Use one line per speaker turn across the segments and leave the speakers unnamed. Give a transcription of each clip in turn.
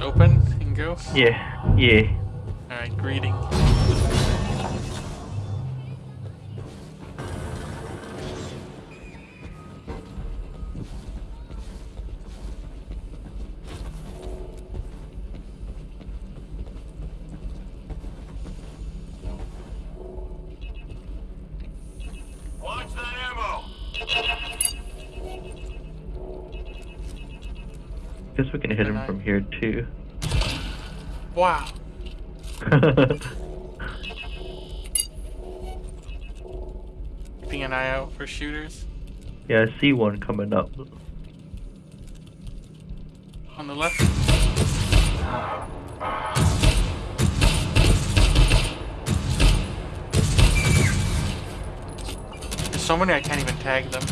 open and go?
Yeah, yeah.
Alright, greeting.
Too.
Wow. Keeping an eye out for shooters.
yeah, I see one coming up.
On the left. There's so many I can't even tag them.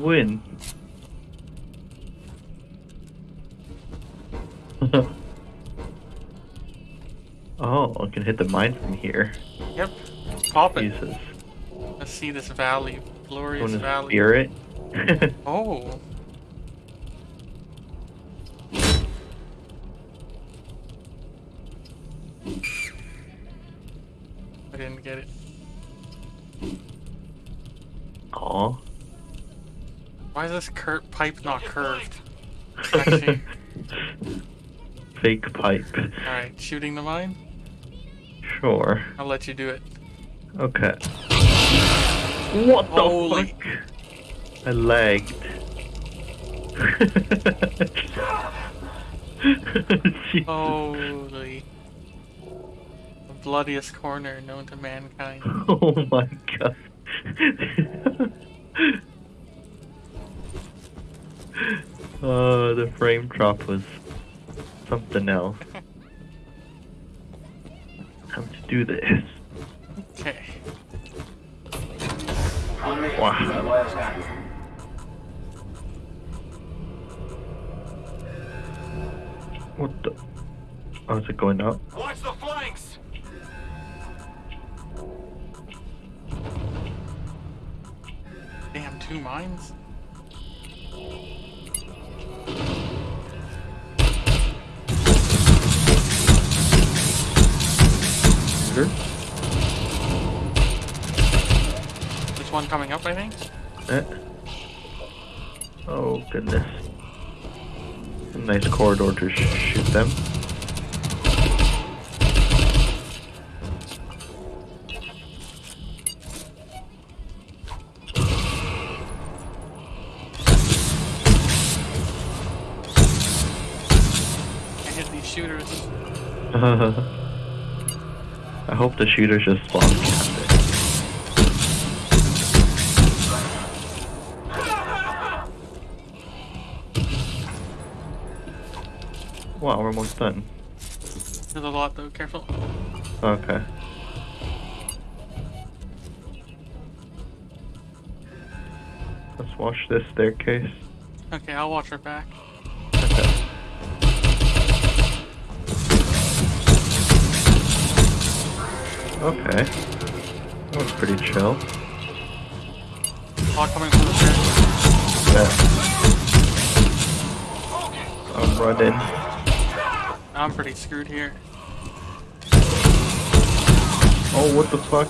Win. oh, I can hit the mine from here.
Yep. Pop it.
Jesus.
Let's see this valley. Glorious valley.
spear it?
Oh. This cur- pipe not curved? Actually.
Fake pipe.
Alright, shooting the mine?
Sure.
I'll let you do it.
Okay. What the
Holy-
fuck? I lagged.
Holy. The bloodiest corner known to mankind.
Oh my god. oh, the frame drop was something else. Time to do this.
Okay.
Wow. What the? Oh, is it going up?
Watch the flanks!
Damn, two mines?
Sure.
There's one coming up, I think.
Eh. Oh goodness. A nice corridor to sh shoot them.
I hit these shooters.
I hope the shooters just spawn camp it. Wow, we're almost done.
There's a lot though, careful.
Okay. Let's watch this staircase.
Okay, I'll watch her back.
Okay. That was pretty chill.
Lot coming from the stairs.
Yeah. I'm running.
I'm pretty screwed here.
Oh, what the fuck?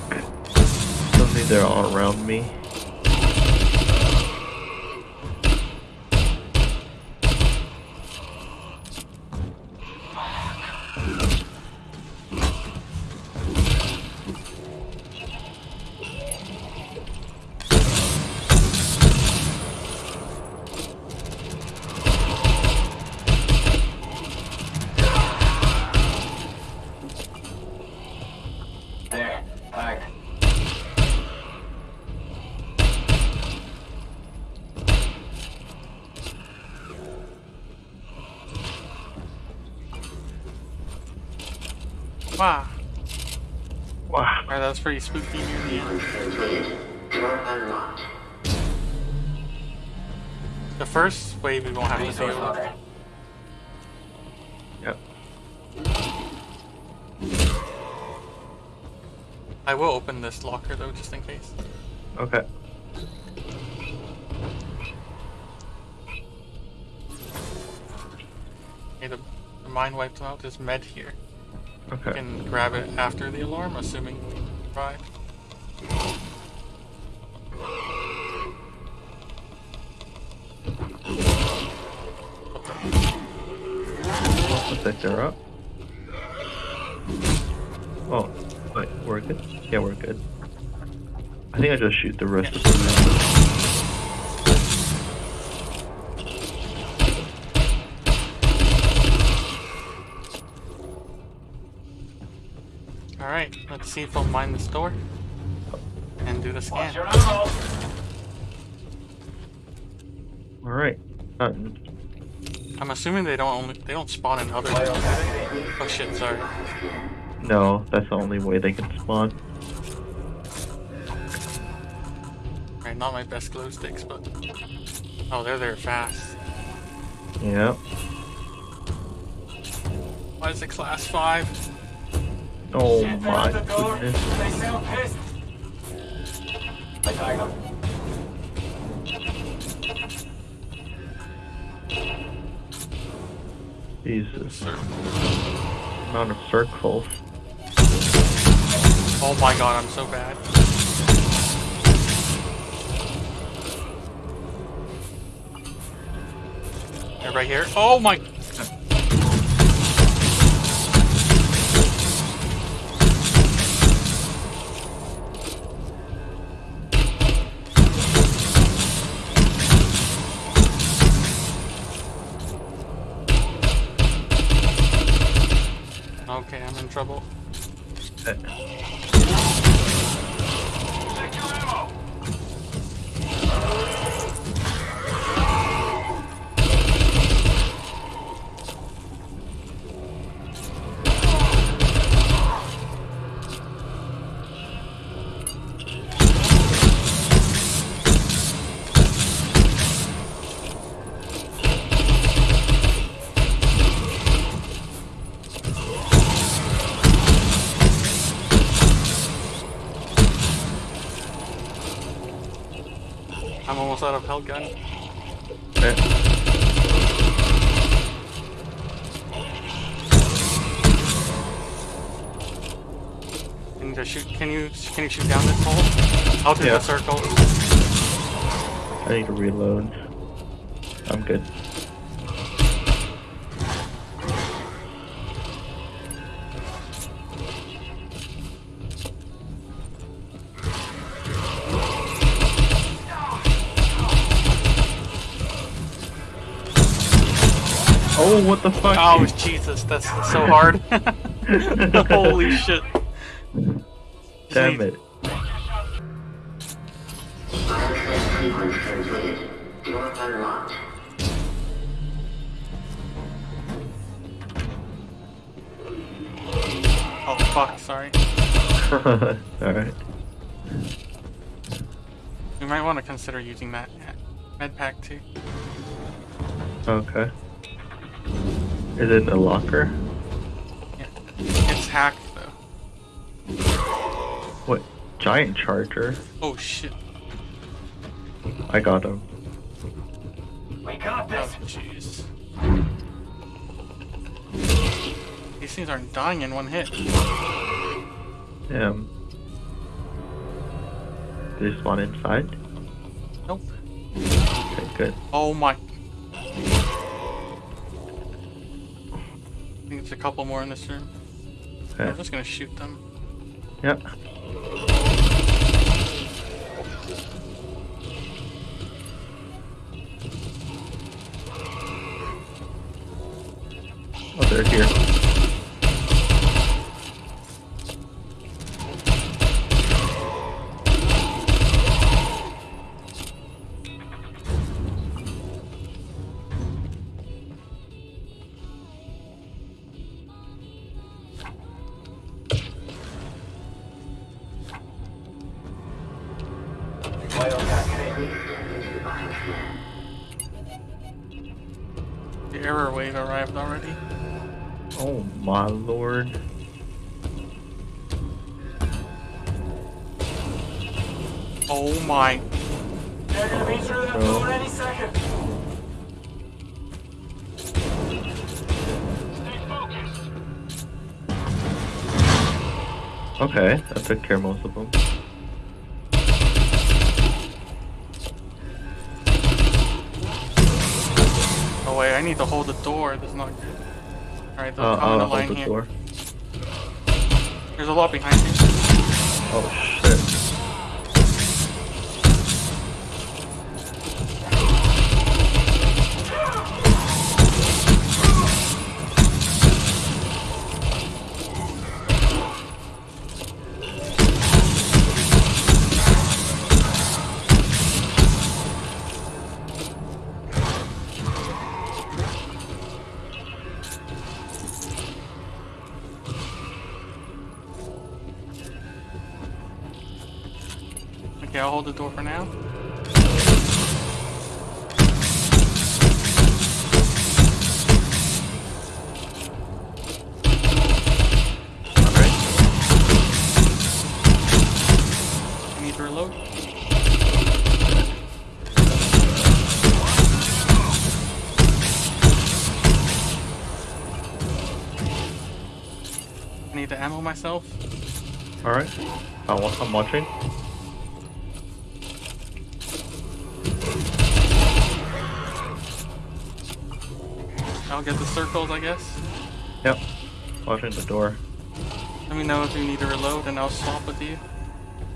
Suddenly they're all around me.
There, back.
Wow.
Wow.
Alright, that was pretty spooky near the end. The first wave we won't have to deal with.
Yep.
I will open this locker though, just in case.
Okay.
Okay, the, the mine wiped out this med here. You
Okay.
can grab it after the alarm, assuming we survive.
They're up. Oh, wait, we're good? Yeah, we're good. I think I just shoot the rest of them.
Alright, let's see if we'll mine the store And do the scan.
Alright. Done.
Uh, I'm assuming they don't only they don't spawn in other Oh shit, sorry.
No, that's the only way they can spawn.
Alright, not my best glow sticks, but Oh, they're there fast.
Yeah.
Why is it class five?
Oh my
the
goodness.
They sound pissed. I tagged them.
Jesus. Amount of circles.
Oh my god, I'm so bad. They're right here. Oh my Okay, I'm in trouble. Almost out of HEL gun.
Okay.
Can you shoot? Can you can you shoot down this hole? I'll do
Yeah.
the circle.
I need to reload. Oh, what the fuck?
Oh Jesus, that's so hard. Holy shit.
Damn it.
Door unlocked.
Oh fuck, sorry.
Alright.
You might want to consider using that med pack too.
Okay. Is it in a locker?
Yeah. It's hacked though.
What? Giant charger?
Oh shit.
I got him.
We got
Oh
this.
jeez. These things aren't dying in one hit.
Damn. Did they spawn inside?
Nope.
Okay, good.
Oh my. Think it's a couple more in this room. I'm just gonna shoot them.
Yep. Oh, they're here. Okay, I took care of most of them.
Oh wait, I need to hold the door. That's not good. Alright, they'll
Uh,
come in the line
the
here.
door.
There's a lot behind you.
Oh
the door for now. I need to reload. I need to ammo myself.
Alright. I'm watching.
I'll get the circles, I guess.
Yep. Watching the door.
Let me know if you need to reload, and I'll swap with you.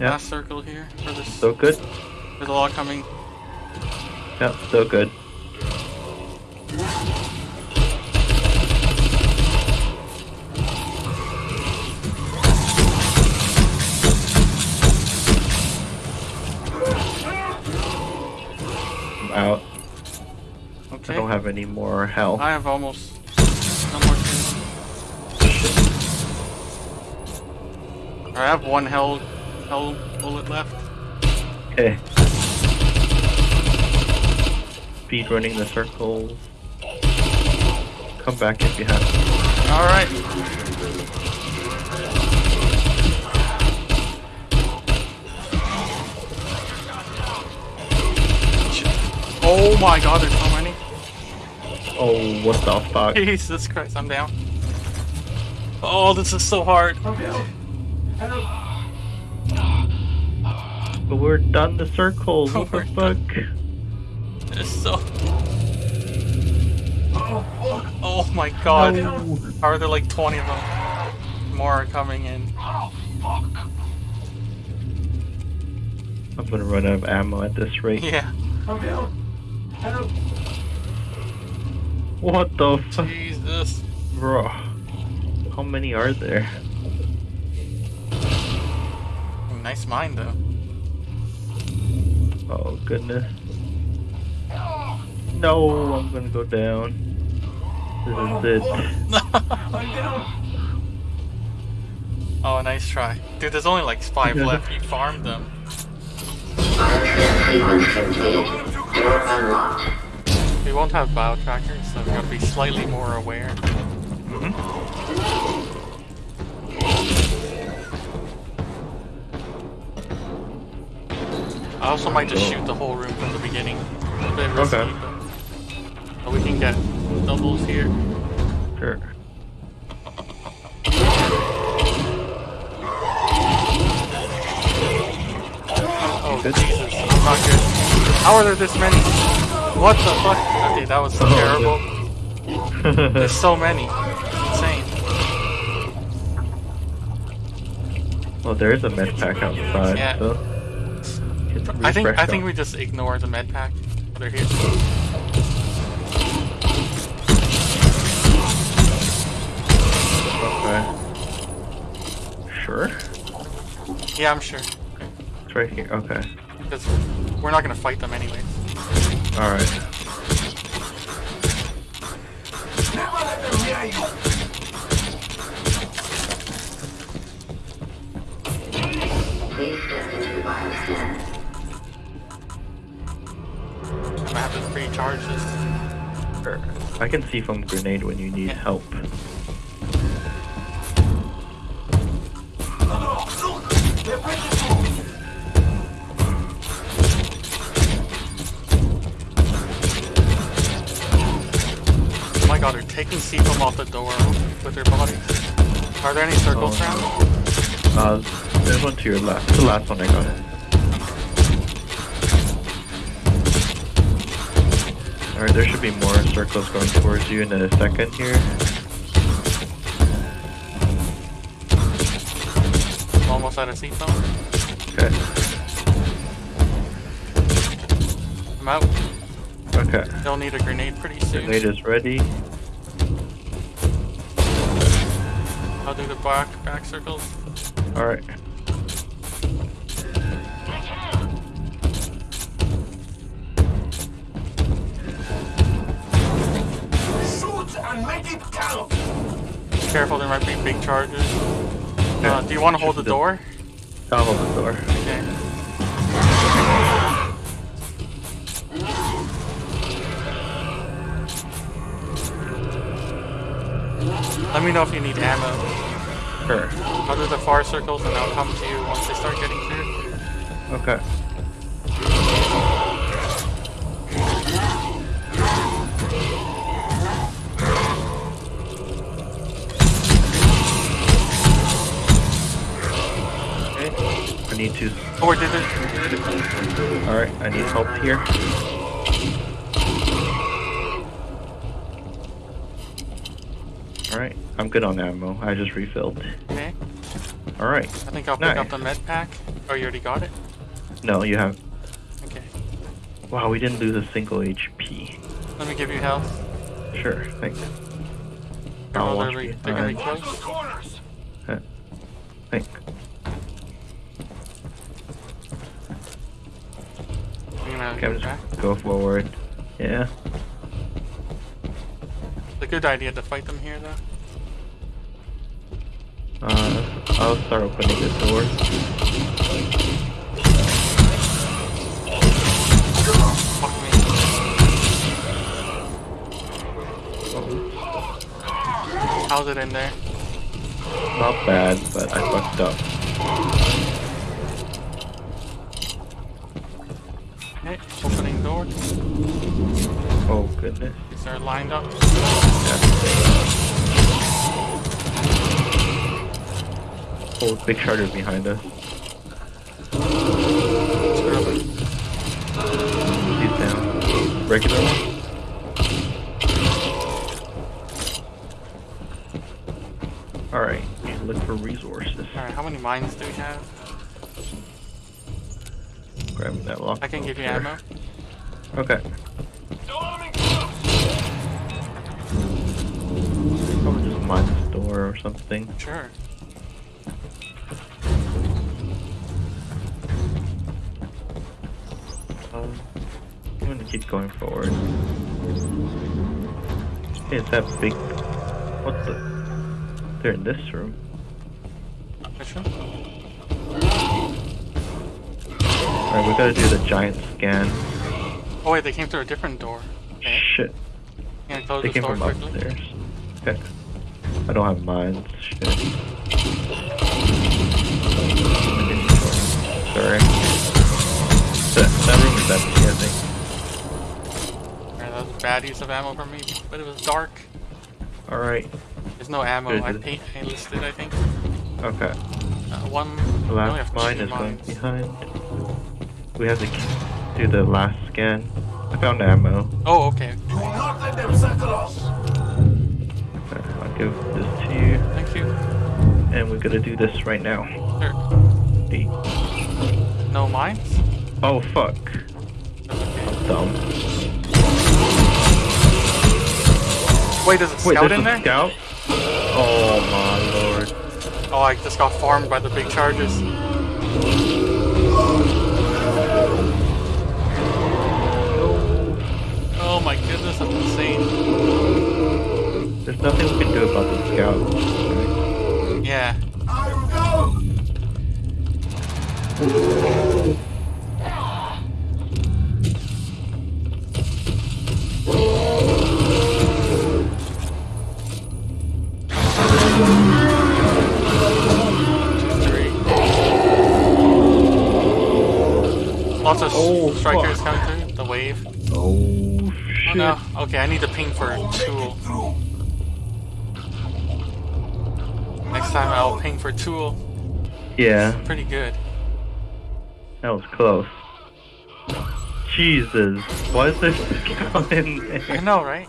Yeah.
Last circle here for this.
Still good?
There's a lot coming.
Yep, so good. Have any more health.
I have almost no more. I have one hell hell bullet left.
Okay. Speed running the circles. Come back if you have.
All right. Oh my god, there's.
Oh, what the fuck?
Jesus Christ, I'm down. Oh, this is so hard.
Help.
But we're done the circles. What the
We're
fuck?
It's so.
Oh, fuck.
Oh my god.
No.
Are there like 20 of them? More are coming in.
Oh, fuck.
I'm gonna run out of ammo at this rate.
Yeah.
I'm down. Help.
What the fuck?
Jesus.
Bro. How many are there?
Nice mine though.
Oh goodness. No, I'm gonna go down. This is it.
I'm down.
oh, nice try. Dude, there's only like five left. You farmed them. We won't have bio trackers, so we gotta be slightly more aware. Mm-hmm. I also might just shoot the whole room from the beginning. A bit risky,
Okay.
but, but we can get doubles here.
Sure.
Oh. Jesus, not good. How are there this many? What the fuck? Okay, that was
Oh,
terrible. There's so many. Insane.
well, there is a med pack outside,
Yeah.
so.
I think I think we just ignore the med pack. They're here.
Okay. Sure.
Yeah, I'm sure.
It's right here. Okay.
Because we're not gonna fight them anyways.
All right.
Never let them near you.
Please step into the bioscan.
I'm gonna have to recharge
I can see from grenade when you need
Yeah.
help.
Off the door with their body. Are there any circles
Oh.
around?
Uh, there's one to your left. The last one I got. Alright, there should be more circles going towards you in a second here.
I'm almost out of C foam.
Okay.
I'm out.
Okay.
They'll need a grenade pretty soon.
Grenade is ready.
I'll do the back back circles.
Alright.
Shoot and make it count!
Careful, there might be big charges. Uh, do you want to hold the door?
I'll hold the door.
Okay. Let me know if you need ammo.
Sure.
I'll do the far circles and I'll come to you once they start getting clear.
Okay. Okay. I need to.
Oh, wait, did it? Did it?
Alright, I need help here. Alright, I'm good on ammo. I just refilled.
Okay.
Alright.
I think I'll pick up the med pack. Oh, you already got it?
No, you have.
Okay.
Wow, we didn't lose a single HP.
Let me give you health.
Sure, thanks.
Oh,
I'll
they're,
watch uh,
re- uh,
you.
they're gonna be close.
corners!
Thanks.
I'm gonna
Okay, I'm
go
just go forward. Yeah.
It's a good idea to fight them here, though.
Uh, I'll start opening the door.
How's it in there?
Not bad, but I fucked up.
Okay, opening door.
Oh goodness.
These are lined up.
Oh, big charger behind us. He's down. Regular one. Alright, look for resources.
Alright, how many mines do we have?
Grabbing that lock.
I can give you
Sure.
ammo.
Okay. Probably just mine this door or something.
Sure.
Going forward. Hey, it's that big. What the? They're in this room.
Which one?
Alright, we gotta do the giant scan.
Oh wait, they came through a different door. Okay.
Shit.
Can I close
They came
door
from
quickly?
upstairs. Okay. I don't have mines. Shit. Sorry. That, that room is empty, I think.
Alright, that was a bad use of ammo for me, but it was dark.
Alright.
There's no ammo.
Good.
I paint I listed, I think.
Okay.
Uh, one.
The last
have
mine is going behind. We have to do the last scan. I found ammo.
Oh, okay.
Do not let them settle us!
Okay, I'll give this to you.
Thank you.
And we're gonna do this right now.
Sure.
Eight.
No mines?
Oh fuck.
That's okay.
I'm dumb.
Wait, there's a
Wait,
scout
there's
in
a
there?
scout? Oh my lord.
Oh, I just got farmed by the big charges. Oh my goodness, that's insane.
There's nothing we can do about the scout.
Yeah.
I will go!
a
oh,
striker's
fuck.
counter? The wave?
Oh, shit.
Oh, no. Okay, I need to ping for Tool. Next time I'll ping for Tool.
Yeah.
Pretty good.
That was close. Jesus. Why is this guy in there?
I know, right?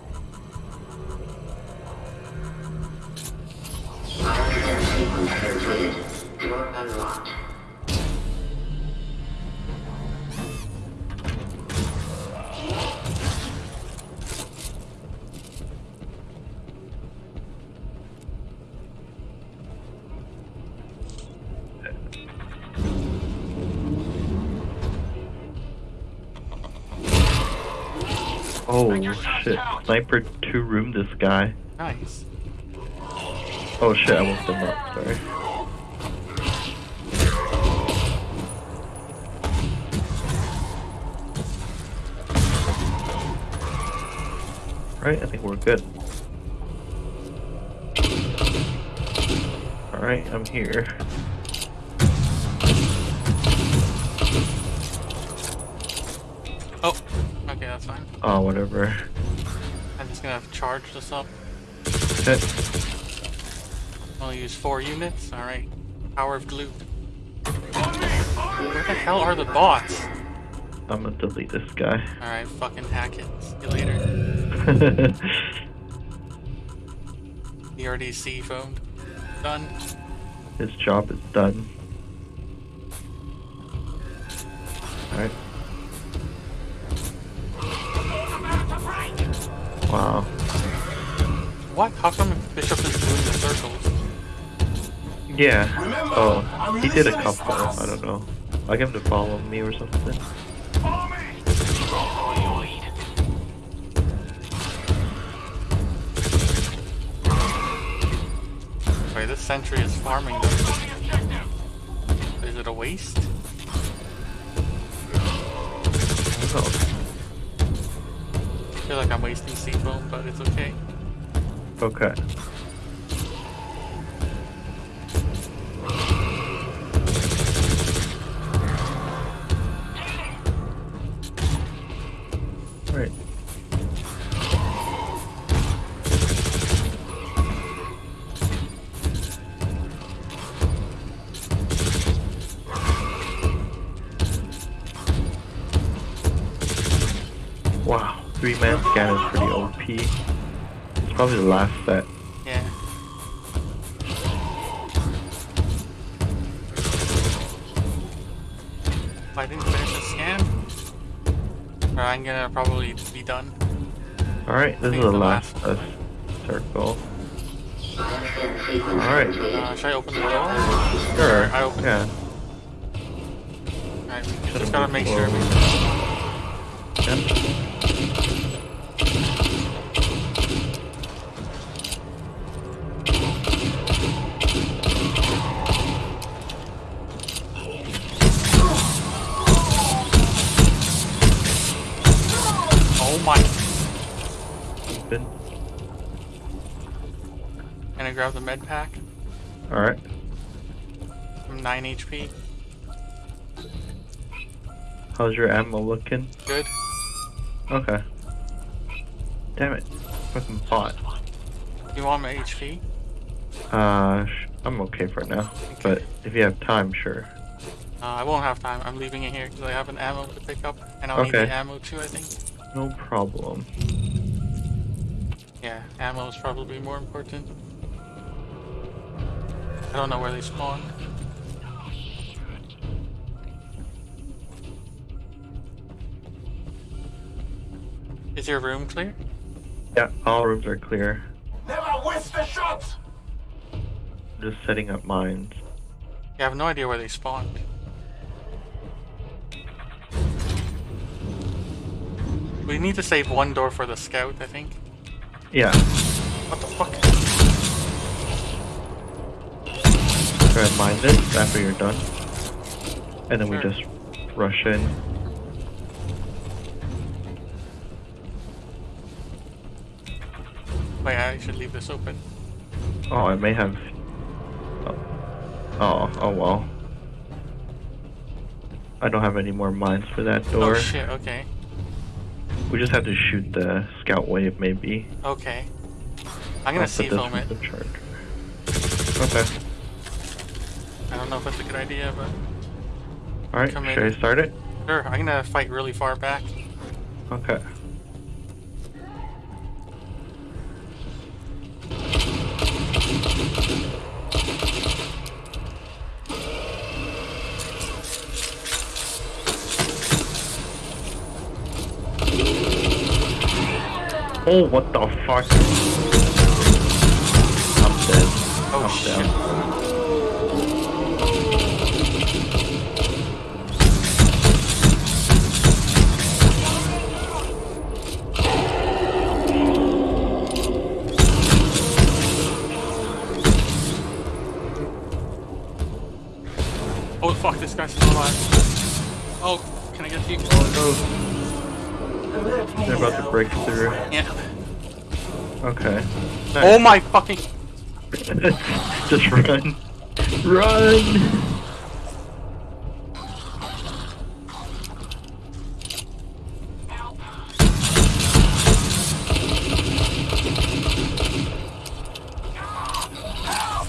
Shit, sniper two room this guy.
Nice.
Oh shit, I woke them up, sorry. Alright, I think we're good. Alright, I'm here.
Oh, okay, that's fine.
Oh, whatever.
Gonna charge this up.
Okay.
I'll use four units. Alright. Power of glue. Where the hell are the bots?
I'm gonna delete this guy.
Alright, fucking hack it. See you later. He already C foamed. Done.
His job is done. Yeah. Oh, he did a couple. I don't know. I get him to follow me or something.
Wait, this sentry is farming them. Is it a waste?
Oh,
I feel like I'm wasting C foam, but it's okay.
okay. Probably the last set.
Yeah. If I didn't finish the scan, I'm gonna probably be done.
Alright, this is the
the
last
last-
circle. Alright.
Uh, should I open the door?
Sure.
I open
Yeah.
Alright, we just gotta make sure Gonna grab the med pack.
Alright.
I'm 9 HP.
How's your ammo looking?
Good.
Okay. Damn it. Fucking bot.
You want my HP?
Uh, I'm okay for now. But if you have time, sure.
Uh, I won't have time. I'm leaving it here because I have an ammo to pick up, and I'll need
Okay.
the ammo too. I think.
No problem.
Yeah, ammo is probably more important. I don't know where they spawn. Is your room clear?
Yeah, all rooms are clear.
Never waste a shot!
Just setting up mines.
Yeah, I have no idea where they spawned. We need to save one door for the scout, I think.
Yeah.
What the fuck?
Try and mine this after you're done. And then we just rush in.
Wait, I should leave this open.
Oh, I may have. Oh, oh, oh well. I don't have any more mines for that oh, door.
Oh shit, okay.
We just have to shoot the scout wave, maybe.
Okay. I'm gonna
C
foam it.
the charger. Okay.
I don't know if that's a good idea, but
Alright, should
in.
I start it?
sure. I'm gonna fight really far back.
Okay. Oh, what the fuck? I'm dead.
Oh,
I'm
shit.
down.
Oh my fucking.
Just run. Run!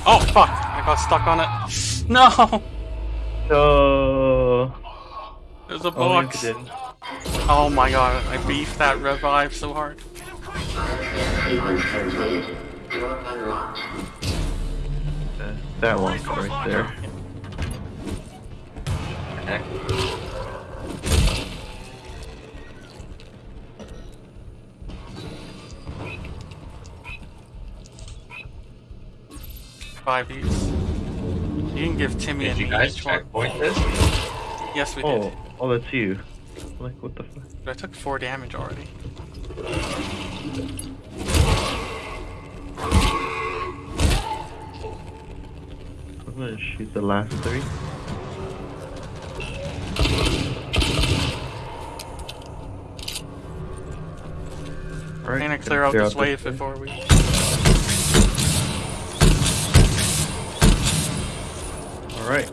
Oh fuck! I got stuck on it. No!
Oh.
There's a
Oh,
box.
didn't.
Oh my god, I beefed that revive so hard.
Sequence terminated. Door unlocked.
That one right there.
Five each. You can give Timmy
Did
and
you
me
guys
each one.
checkpoint this?
Yes, we
Oh,
did.
oh, that's you. Like, what the fuck?
I took four damage already.
I'm gonna shoot the last three. Alright,
I'm gonna clear out this
this
wave before we.
Alright.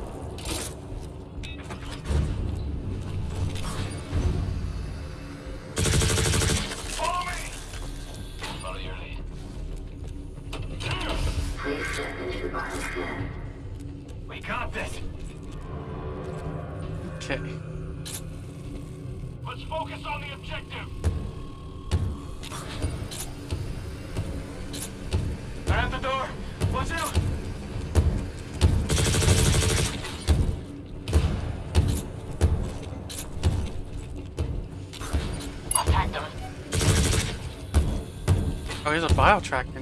Oh, here's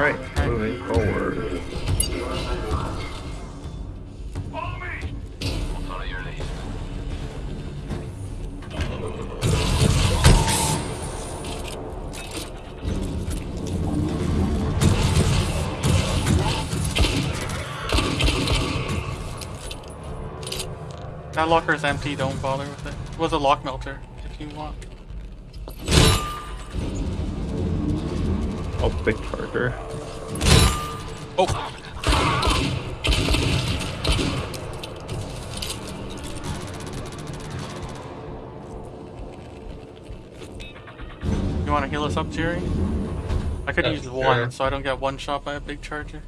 Alright, moving forward.
That locker locker's empty, don't bother with it. It was a lock melter, if you want.
Oh, big charger.
Oh! You wanna heal us up, Jerry? I could
Yeah,
use
sure.
one, so I don't get one shot by a big charger.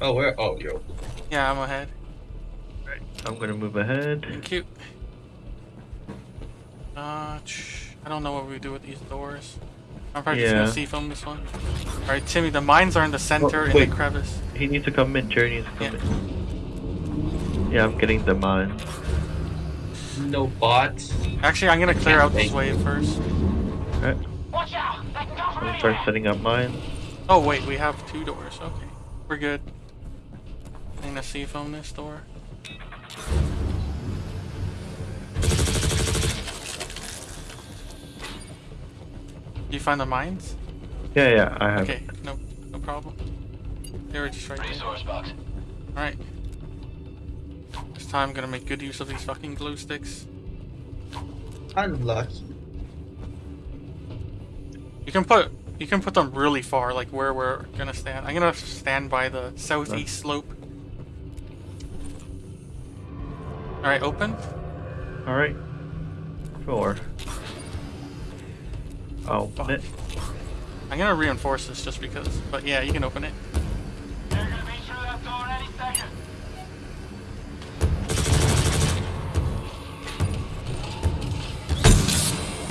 Oh, where? Oh, yo.
Yeah, I'm ahead.
I'm gonna move ahead.
Thank you. Uh, I don't know what we do with these doors. I'm probably just gonna see from this one. Alright, Timmy, the mines are in the center in
wait.
the crevice.
He needs to come in. Jerry needs to come in. Yeah, I'm getting the mine.
No bots.
Actually, I'm gonna clear out this wave first.
Alright,
Watch out. They can come
I'm gonna start setting up mine.
Oh wait, we have two doors. Okay, we're good. I'm gonna see if on this door. You find the mines?
Yeah, yeah, I have.
Okay, no, no problem. They were just right there.
Resource box.
Alright. This time I'm gonna make good use of these fucking glow sticks.
Unlucky.
You can put you can put them really far, like where we're gonna stand. I'm gonna stand by the southeast slope. Alright, open.
Alright. Sure. Oh, oh,
Fuck.
it.
I'm gonna reinforce this just because. But yeah, you can open it.
They're gonna be through that door any second.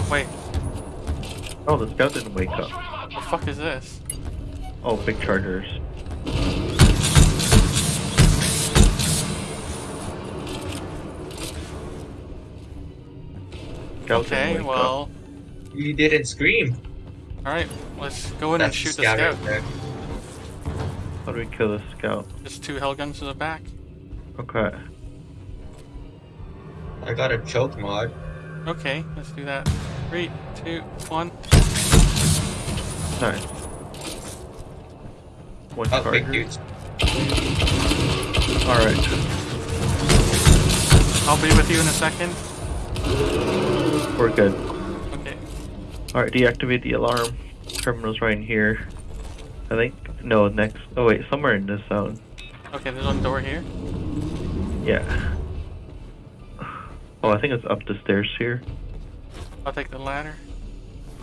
Wait,
Oh, the scout didn't wake up.
what the fuck is this?
Oh, big chargers. Scout
Okay,
wake up.
Well,
You didn't scream.
alright, let's go in
That's
and shoot the
scout
scout.
right.
How do we kill the scout?
Just two HEL guns to the back.
Okay.
I got a choke mod.
Okay, let's do that. Three, two, one.
Nice. One
Oh, big
charger.
dudes.
Alright.
I'll be with you in a second.
We're good.
Okay.
Alright, deactivate the alarm. Terminal's right in here. I think. No, next. Oh, wait, somewhere in this zone.
Okay, there's one door here.
Yeah. Oh, I think it's up the stairs here.
I'll take the ladder.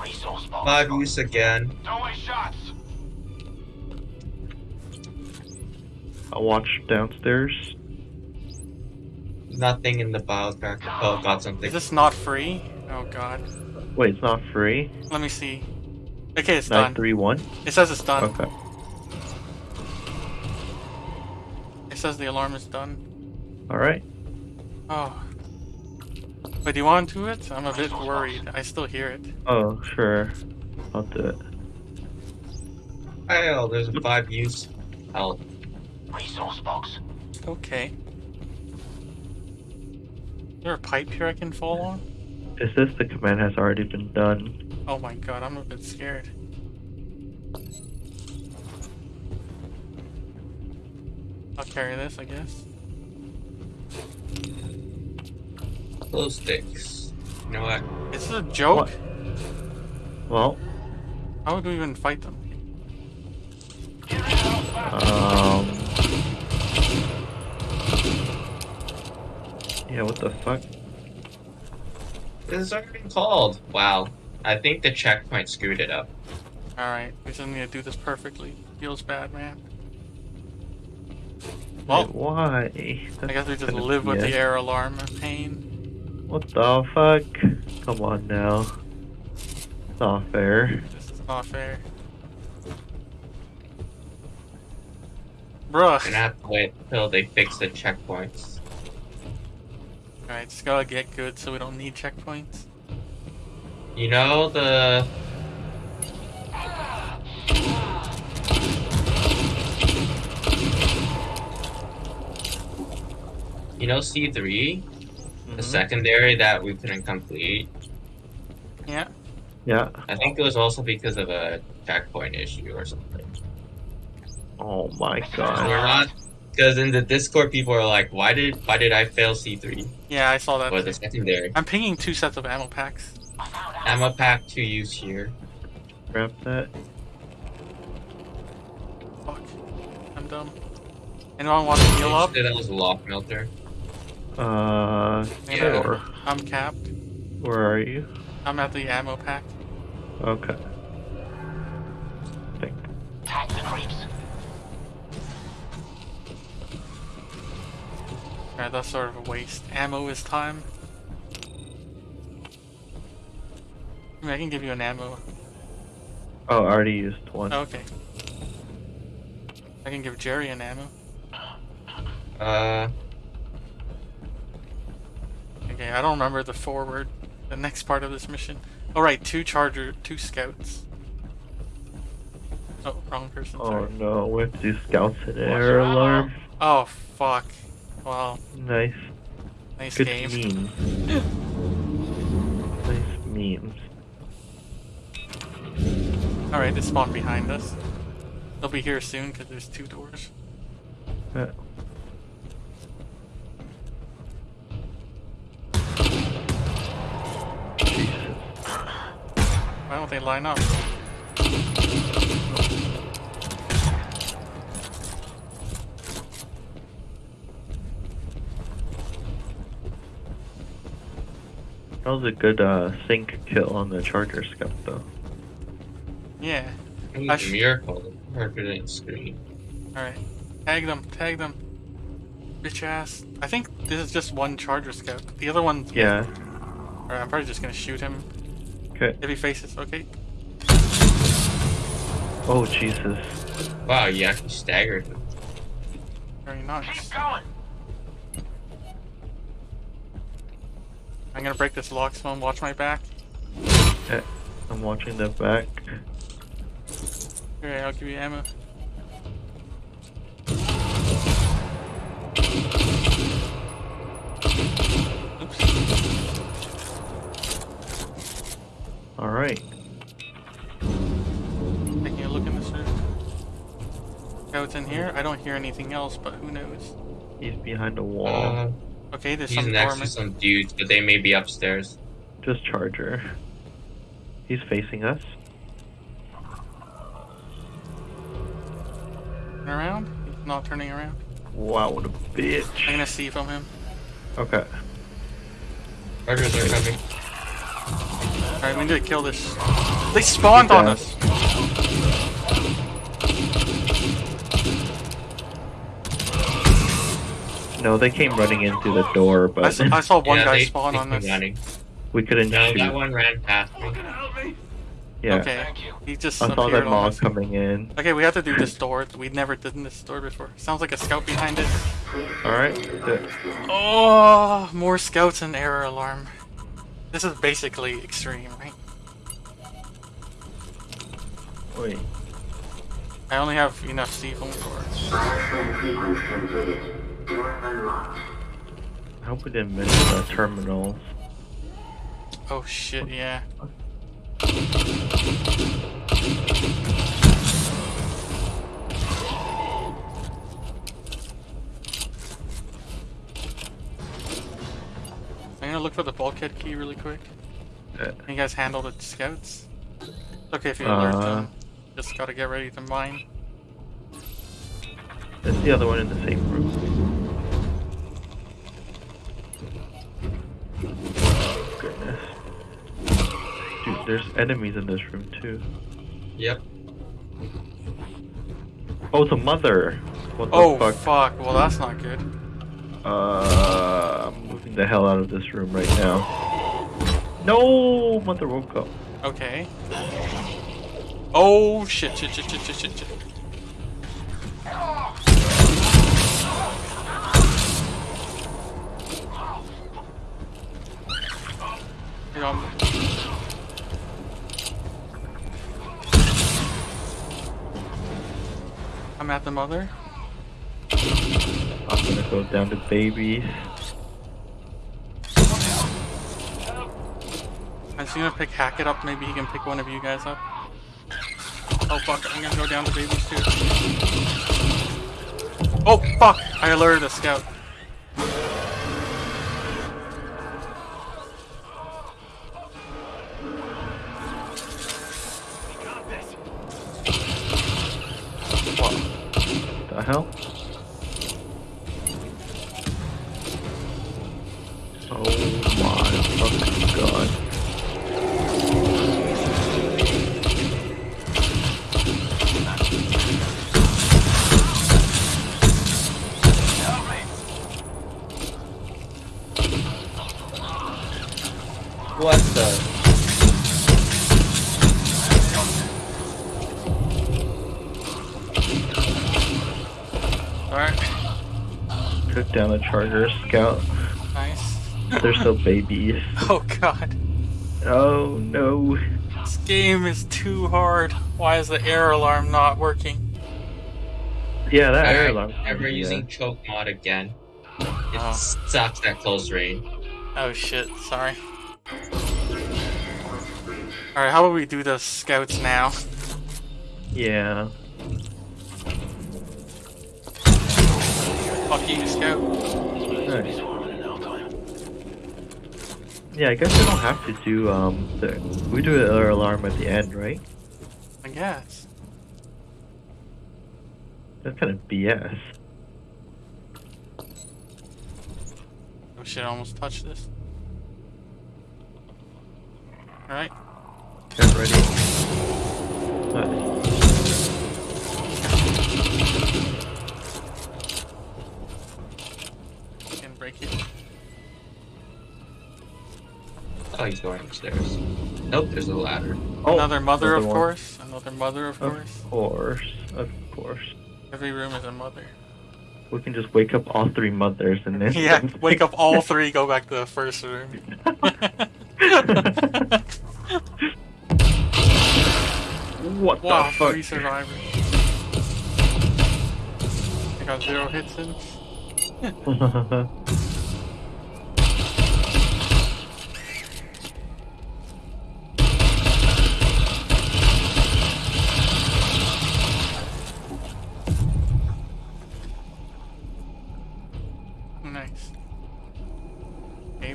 Resource box.
Five use again.
Don't waste shots.
I'll watch downstairs.
Nothing in the biotracker. Oh, got something.
Is this not free? Oh god.
Wait, it's not free?
Let me see. Okay, it's done.
931?
It says it's done.
Okay.
It says the alarm is done.
Alright.
Oh. Wait, do you want to do it? I'm a bit worried. I still hear it.
Oh, sure. I'll do it.
Oh, there's a five use. I'll...
Resource box.
Okay. Is there a pipe here I can fall on?
Is this the command has already been done?
Oh my god, I'm a bit scared. I'll carry this, I guess.
glow sticks. You know what?
Is this a joke?
What? Well,
How would we even fight them?
um. Yeah, what the fuck?
This has already been called. Wow. I think the checkpoint screwed it up.
Alright, we just need to do this perfectly. Feels bad, man.
Wait,
Well,
why?
I guess we just live with the error alarm pain.
What the fuck? Come on now. It's not fair.
This is not fair. Bruh.
Gonna have to wait until they fix the checkpoints.
Alright, just gotta get good so we don't need checkpoints.
You know the You know C three? The
Mhm.
secondary that we couldn't complete.
Yeah.
Yeah.
I think it was also because of a checkpoint issue or something.
Oh my
We're
god.
not because in the Discord people are like, why did why did I fail C three?
Yeah, I saw that.
Or the secondary.
I'm pinging two sets of ammo packs.
Ammo pack to use here.
Grab that.
Fuck. I'm dumb. Anyone want to heal up?
That was a lock melter.
Uh,
Yeah.
sure.
I'm capped.
Where are you?
I'm at the ammo pack.
Okay. Think.
Tag the creeps.
Alright, that's sort of a waste. Ammo is time. I, mean, I can give you an ammo.
Oh, I already used one.
Oh, okay. I can give Jerry an ammo.
Uh
Okay, I don't remember the forward, the next part of this mission. All right, two charger, two scouts. Oh, wrong person.
Oh
Sorry.
no, we have to do scouts in error alarm.
Oh fuck. Well,
Nice.
nice
Good
game.
memes. nice memes.
Alright, they spawned behind us. They'll be here soon because there's two doors.
Uh,
Why don't they line up?
That was a good uh, sync kill on the charger scout though.
Yeah.
It was
I
a
sh-
miracle. Parker didn't scream.
Alright. Tag them, tag them. Bitch ass. I think this is just one charger scout. The other one's.
Yeah.
Alright, I'm probably just gonna shoot him.
Okay.
If he faces, okay.
Oh Jesus.
Wow, you actually staggered him.
Very nice.
Keep going.
I'm gonna break this lock stone, watch my back.
Okay. I'm watching the back.
Okay, I'll give you ammo. Oops.
All right.
Taking a look in this room. Scouts in here. I don't hear anything else, but who knows?
He's behind a wall.
Uh,
Okay, there's
he's
some
next to some dudes, but they may be upstairs.
Just charger. He's facing us.
Turn around? He's not turning around.
Wow, what a
I'm
bitch.
gonna see from him.
Okay.
Chargers are coming.
Alright, we need to kill this. They spawned on us!
No, they came running in through the door,
I
but
saw, I saw one
yeah,
guy
they,
spawn
they
on
came
us.
running.
we couldn't
No,
shoot.
that one ran past me.
Yeah.
Okay,
Thank you.
he just
I saw
appeared
that
on
mob coming in.
Okay, we have to do this door. We never did this door before. Sounds like a scout behind it.
Alright.
Oh, more scouts and error alarm. This is basically extreme, right?
Wait.
I only have enough C4 for
Bioscan sequence completed. Door unlocked.
I hope we didn't miss the terminals.
Oh shit, yeah. I'm gonna look for the bulkhead key really quick. Can you guys handle the scouts? It's okay if you alert
Uh.
them. Just gotta get ready to mine.
There's the other one in the same room. Oh, goodness. Dude, there's enemies in this room too.
Yep.
Oh, the mother! What the
Oh
fuck?
fuck. Well, that's not good.
Uh, I'm moving the hell out of this room right now. No! Mother woke up.
Okay. Oh shit! Shit! Shit! Shit! Shit! Shit! shit. Here, um, I'm at the mother.
I'm gonna go down to babies.
I'm just gonna pick Hackett up. Maybe he can pick one of you guys up. Oh fuck! I'm gonna go down to babies too. Oh fuck! I alerted a scout.
Took down a charger scout.
nice.
They're still babies.
Oh god.
Oh no.
This game is too hard. Why is the error alarm not working?
Yeah, that air
Alright,
alarm.
Never
yeah.
using choke mod again. It
Oh.
sucks at close range.
Oh shit, sorry. Alright, how about we do the scouts now?
Yeah.
Fuck you, scout.
Nice. Yeah, I guess we don't have to do um the we do the error alarm at the end, right?
I guess.
That's kind of BS.
Oh shit, I almost touched this. Alright.
Get ready. Nice.
He's going upstairs. Nope, there's a ladder.
Oh,
Another mother, of
one.
course. Another mother, of course.
Of course, of course.
Every room is a mother.
We can just wake up all three mothers and then.
Yeah, wake up all three, go back to the first room.
what
wow,
the fuck?
three survivors. I got zero hits in.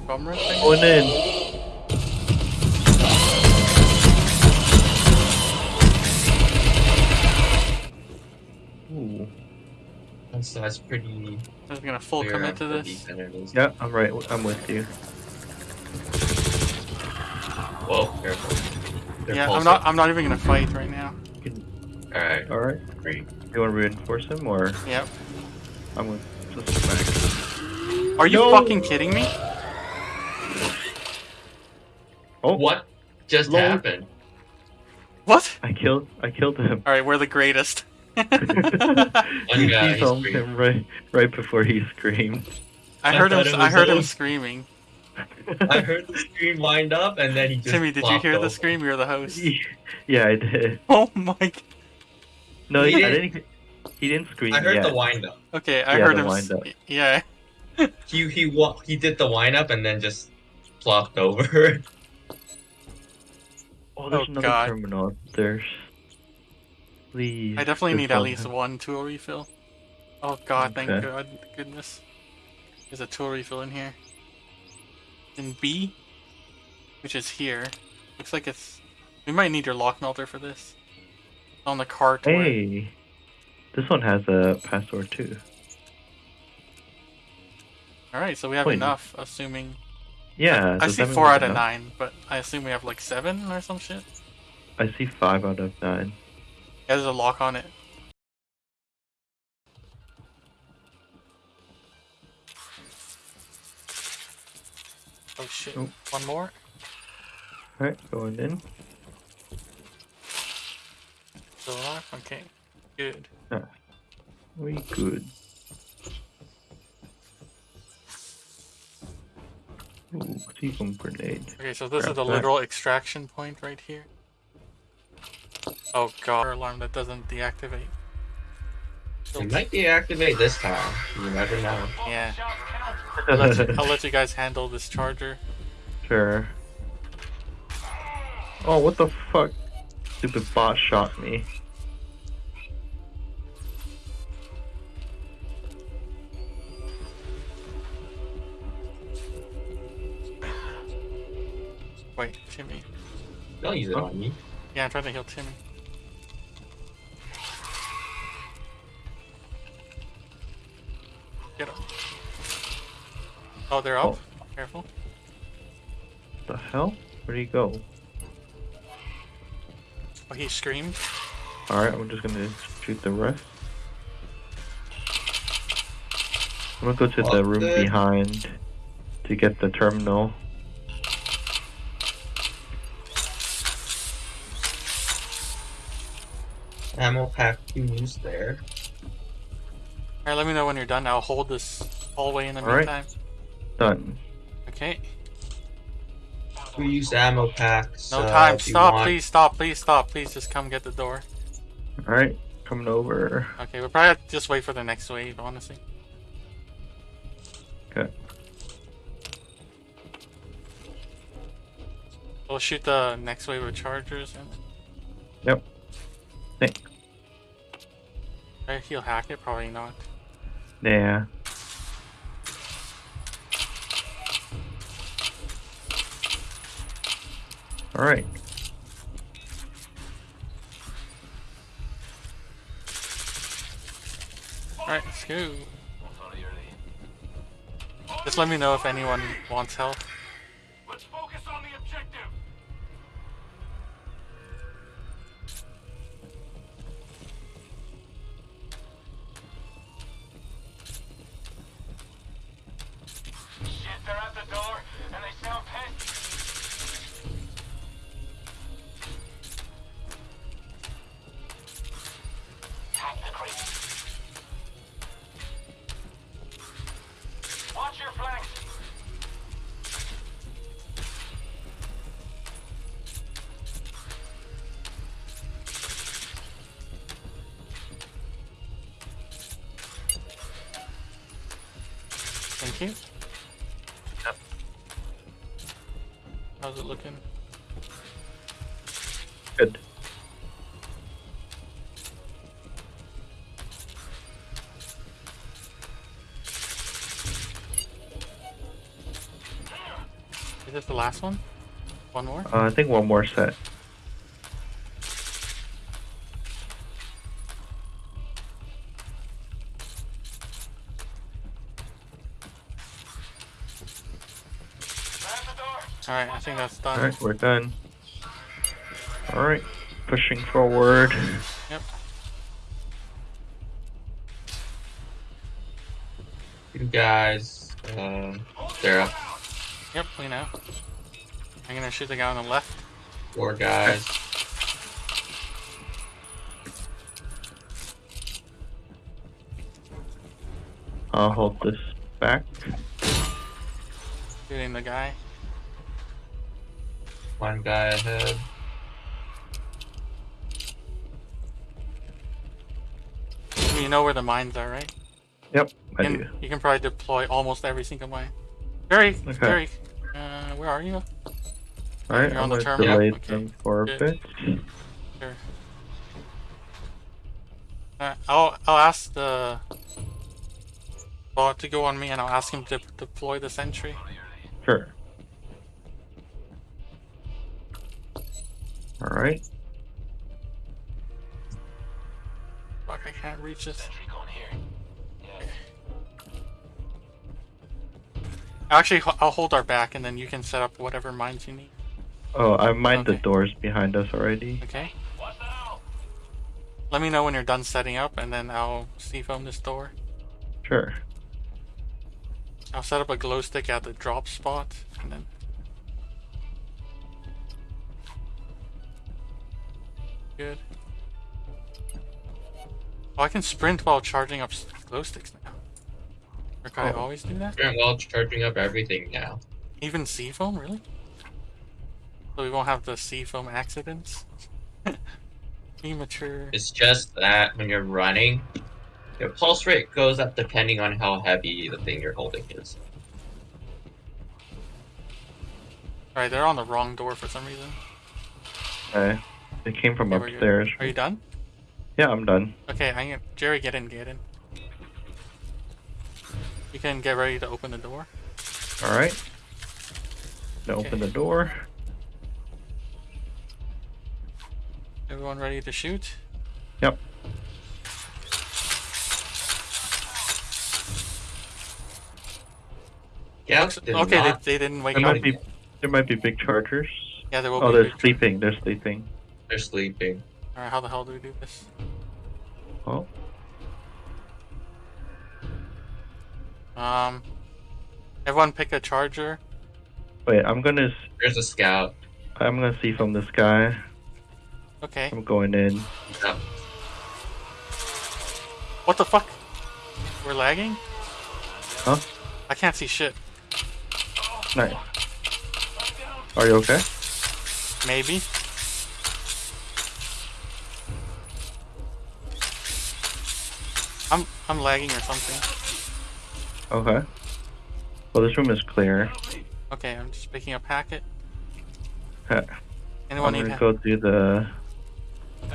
Okay, bum rush. I?
Going in. Ooh.
So that's pretty
I was gonna full commit to this.
deep it is.
Yeah, I'm right. I'm with you.
Whoa, careful. They're
Yeah, I'm
pulsing.
not. I'm not even gonna fight right now.
Alright,
All right.
great.
You want to reinforce him, or
Yep.
I'm with. just back.
Are you
No.
fucking kidding me?
Oh,
What just
Lol.
happened?
What?
I killed. I killed him.
All right, we're the greatest.
One guy
he filmed him right, right before he screamed.
I
I
heard him.
thought
I heard him screaming.
I heard the scream lined up and then he just
Timmy, did you
flopped
hear the
over.
scream? You're the host.
yeah, I did.
Oh my. g-
No,
He
I
didn't-
didn't. He didn't scream.
I heard
yet.
the wind up.
Okay, I
Yeah,
heard
the
him.
wind up.
Yeah.
He he wa- he did the wind up and then just flopped over.
Oh, there's
Oh,
another
God.
terminal. There's. Please.
I definitely need at least one tool refill. Oh god, thank
Okay.
god, goodness. There's a tool refill in here. In B, which is here. Looks like it's. We might need your lock melter for this. On the cart. where-
Hey, this one has a password too.
All right, so we have
Wait.
enough, assuming.
Yeah.
I
does
see four out of nine, but I assume we have like seven or some shit.
I see five out of nine.
Yeah, there's a lock on it. Oh shit!
Oh.
One more.
Alright, going in.
Still alive? Okay. Good.
Ah, we good. Ooh, C foam grenade.
Okay, so this is the
that.
literal extraction point right here. Oh god, alarm that doesn't deactivate.
It might deactivate this time. You never know.
Yeah. I'll let, you, I'll let you guys handle this charger.
sure. Oh, what the fuck? Stupid bot shot me.
Wait, Timmy.
Don't use it
Huh?
on me.
Yeah, I'm trying to heal Timmy. Get up. Oh, they're up? Oh. Careful.
The hell? Where'd he go?
Oh, he screamed.
Alright, I'm just gonna shoot the rest. I'm gonna go to the room
the-
behind to get the terminal.
Ammo pack two use there.
Alright, let me know when you're done. I'll hold this hallway in the
Alright.
meantime.
Done.
Okay.
We use ammo packs.
No
uh,
time.
if you
Stop, please stop, please stop. Please just come get the door.
Alright, coming over.
Okay, we'll probably have to just wait for the next wave, honestly.
Okay.
We'll shoot the next wave of chargers and
Yep. Thanks.
Right, he'll hack it, probably not.
Yeah. All right.
Alright, let's go. Just let me know if anyone wants help. Last one? One more?
Uh, I think one more set.
They're at the door.
Alright, I think that's done.
All right, we're done. All right, pushing forward.
Yep.
You guys, uh, they're up.
Yep, we know. I'm gonna shoot the guy on the left.
Four guys.
I'll hold this back.
Shooting the guy.
One guy ahead.
You know where the mines are, right?
Yep, I
and
do.
you can probably deploy almost every single mine. Jerry,
Okay.
Jerry, uh, where are you?
All right,
You're
I'm
on the
gonna
terminal?
delay
Okay,
them for a
good.
bit.
Sure. Uh, I'll I'll ask the bot to go on me, and I'll ask him to deploy the sentry.
Sure. All right.
Fuck, I can't reach this.
Sentry going here. Yeah.
Actually, I'll hold our back, and then you can set up whatever mines you need.
Oh, I mind the doors behind us already.
Okay.
What's the hell?
Let me know when you're done setting up, and then I'll C foam this door.
Sure.
I'll set up a glow stick at the drop spot, and then. Good. Oh, I can sprint while charging up glow sticks now. Or can I
Oh.
always do that?
Very well charging up everything now.
Even C foam, really? So we won't have the C foam accidents? Immature.
It's just that when you're running, your pulse rate goes up depending on how heavy the thing you're holding is.
Alright, they're on the wrong door for some reason.
Okay. They came from
Okay,
upstairs.
Are you done?
Yeah, I'm done.
Okay, I can Jerry, get in, get in. You can get ready to open the door.
All right. Now
Okay.
open the door.
Everyone ready to shoot?
Yep.
Yeah,
Looks- okay, they, they didn't wake
There
up.
might be there might be big chargers.
Yeah, there will
Oh,
be.
they're
big-
sleeping. They're sleeping.
they're sleeping.
Alright, how the hell do we do this?
Oh,
Um, everyone pick a charger.
wait. I'm gonna
There's a scout.
I'm gonna see from the sky.
Okay.
I'm going in.
Yep.
What the fuck? We're lagging?
Huh?
I can't see shit.
Nice. Are you okay?
Maybe. I'm I'm lagging or something.
Okay. Well, this room is clear.
Okay, I'm just picking up Hackett.
Uh,
Anyone
I'm
need
gonna go to the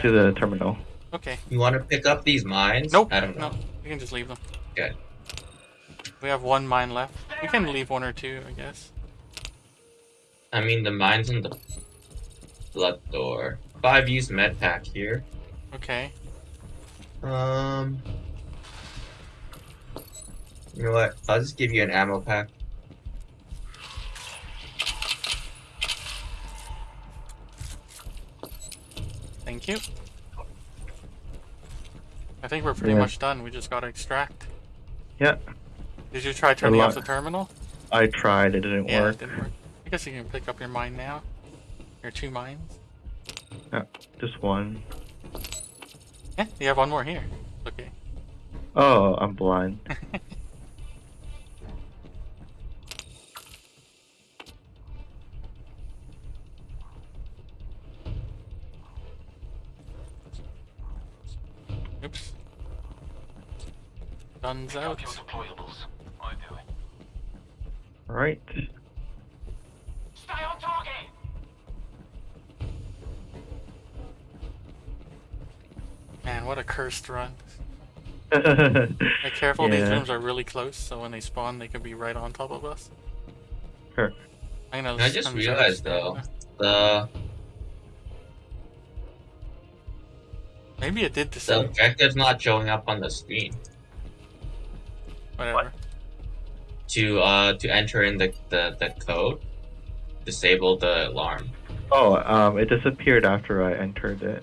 to the terminal.
Okay.
You want to pick up these mines?
Nope.
I don't know.
No, we can just leave them.
Okay.
We have one mine left. We can leave one or two, I guess.
I mean, the mines in the blood door. Five use med pack here.
Okay.
Um. You know what? I'll just give you an ammo pack.
Thank you. I think we're pretty
Yeah.
much done. We just gotta extract.
Yeah,
Did you try turning off the terminal?
I tried. It didn't
Yeah,
work.
it didn't work. I guess you can pick up your mine now. Your two mines.
Yeah, Just one.
Yeah, you have one more here. Okay.
Oh, I'm blind.
Guns out.
Your deployables. I do it.
All right.
Stay on target!
Man, what a cursed run. Be careful, these rooms are really close, so when they spawn, they could be right on top of us.
Sure.
I know.
I just realized, though. The
Maybe it did the
the
same.
objective's not showing up on the screen.
Whatever.
To uh to enter in the the, the code, disable the alarm.
Oh, um, it disappeared after I entered it.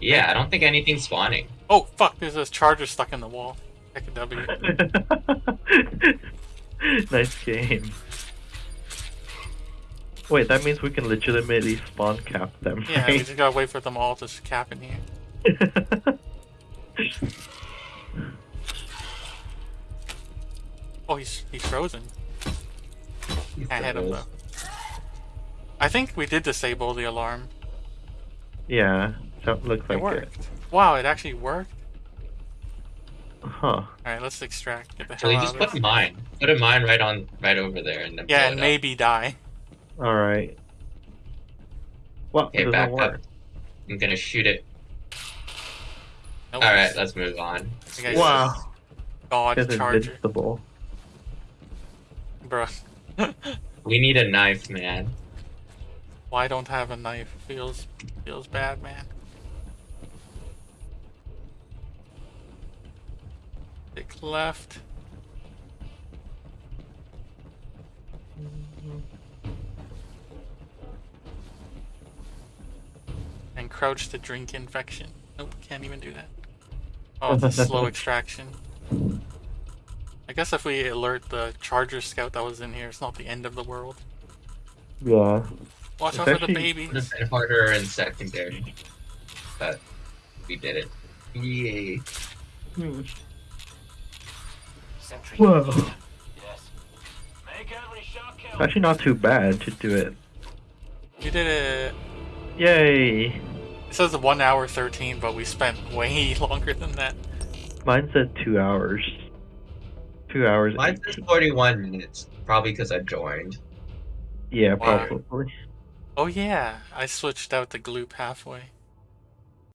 Yeah, I don't think anything's spawning.
Oh fuck! There's a charger stuck in the wall. Heck a W.
nice game. Wait, that means we can legitimately spawn cap them,
Yeah, we just gotta wait for them all to cap in here. Oh, he's he's frozen. Can't hit him though. I think we did disable the alarm.
yeah, that looks
It
like it.
worked. Wow, it actually worked.
Huh.
All right, let's extract. Get the hell
Actually,
out
just
of
put
this.
a mine. Put a mine right on, right over there, and then
Yeah, and
it up.
maybe die.
Alright. Well,
Okay,
it doesn't
back up.
work.
I'm gonna shoot it.
Nope.
All right, let's move on.
Wow.
God
It's
charger,
invincible.
Bruh.
We need a knife, man.
Why don't have a knife? Feels feels bad, man. Stick left. And crouch to drink infection. Nope, can't even do that. Oh, it's a slow extraction. I guess if we alert the charger scout that was in here, it's not the end of the world.
Yeah.
Watch
It's
out for the
actually-
babies.
Would have been harder in secondary, but we did it. Yay! Hmm.
Sentry.
Whoa.
Yes. Make every shot count.
Actually, not too bad to do it.
You did it.
Yay!
It says one hour thirteen, but we spent way longer than that.
Mine said two hours. Two hours.
Mine says 41 minutes, probably because I joined.
Yeah,
Wow.
probably.
Oh yeah, I switched out the gloop halfway.